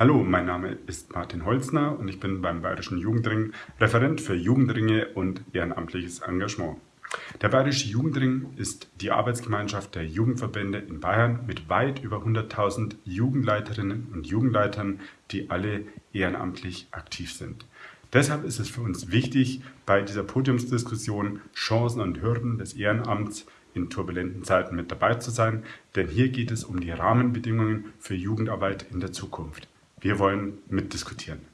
Hallo, mein Name ist Martin Holzner und ich bin beim Bayerischen Jugendring Referent für Jugendringe und ehrenamtliches Engagement. Der Bayerische Jugendring ist die Arbeitsgemeinschaft der Jugendverbände in Bayern mit weit über 100.000 Jugendleiterinnen und Jugendleitern, die alle ehrenamtlich aktiv sind. Deshalb ist es für uns wichtig, bei dieser Podiumsdiskussion Chancen und Hürden des Ehrenamts in turbulenten Zeiten mit dabei zu sein, denn hier geht es um die Rahmenbedingungen für Jugendarbeit in der Zukunft. Wir wollen mitdiskutieren.